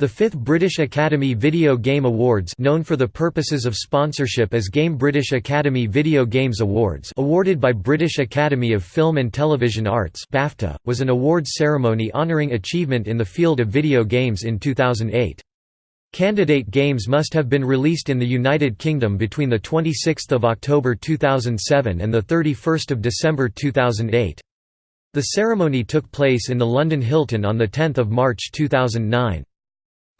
The fifth British Academy Video Game Awards known for the purposes of sponsorship as Game British Academy Video Games Awards awarded by British Academy of Film and Television Arts BAFTA, was an awards ceremony honouring achievement in the field of video games in 2008. Candidate games must have been released in the United Kingdom between 26 October 2007 and 31 December 2008. The ceremony took place in the London Hilton on the 10 March 2009.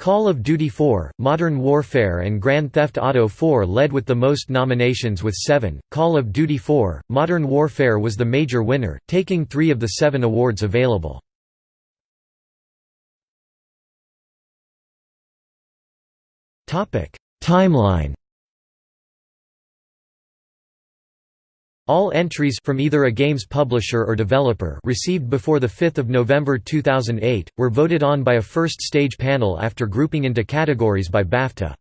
Call of Duty 4, Modern Warfare and Grand Theft Auto 4 led with the most nominations with seven. Call of Duty 4, Modern Warfare was the major winner, taking three of the seven awards available. Timeline All entries from either a game's publisher or developer received before 5 November 2008, were voted on by a first-stage panel after grouping into categories by BAFTA.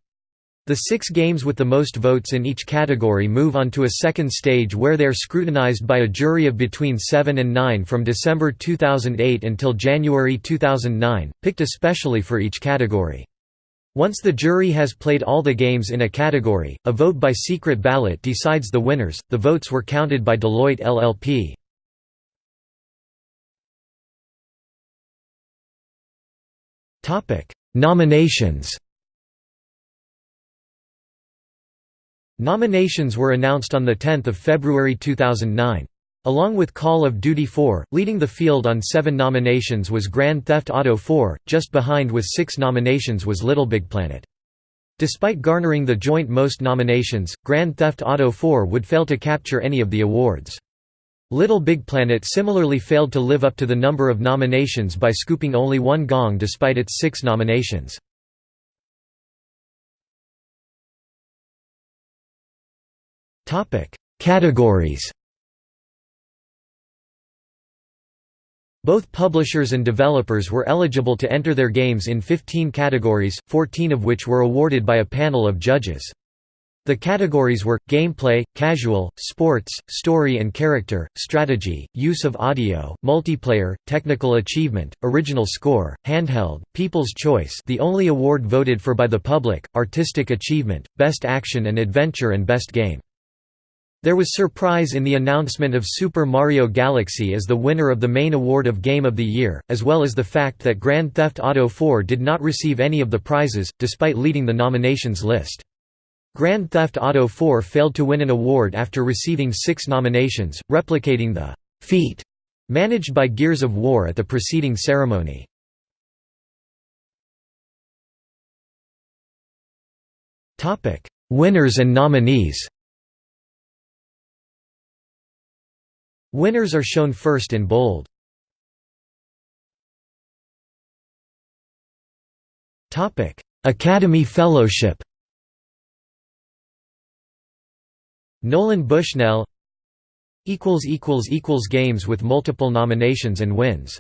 The six games with the most votes in each category move on to a second stage where they are scrutinized by a jury of between 7 and 9 from December 2008 until January 2009, picked especially for each category. Once the jury has played all the games in a category, a vote by secret ballot decides the winners. The votes were counted by Deloitte LLP. Topic: Nominations. Nominations were announced on the 10th of February 2009. Along with Call of Duty 4, leading the field on seven nominations was Grand Theft Auto 4, just behind with six nominations was LittleBigPlanet. Despite garnering the joint most nominations, Grand Theft Auto 4 would fail to capture any of the awards. LittleBigPlanet similarly failed to live up to the number of nominations by scooping only one gong despite its six nominations. Categories Both publishers and developers were eligible to enter their games in 15 categories, 14 of which were awarded by a panel of judges. The categories were, gameplay, casual, sports, story and character, strategy, use of audio, multiplayer, technical achievement, original score, handheld, people's choice the only award voted for by the public, artistic achievement, best action and adventure and best game. There was surprise in the announcement of Super Mario Galaxy as the winner of the main award of Game of the Year, as well as the fact that Grand Theft Auto 4 did not receive any of the prizes, despite leading the nominations list. Grand Theft Auto 4 failed to win an award after receiving six nominations, replicating the feat managed by Gears of War at the preceding ceremony. Winners and nominees Winners are shown first in bold. Academy Fellowship Nolan Bushnell Games with multiple nominations and wins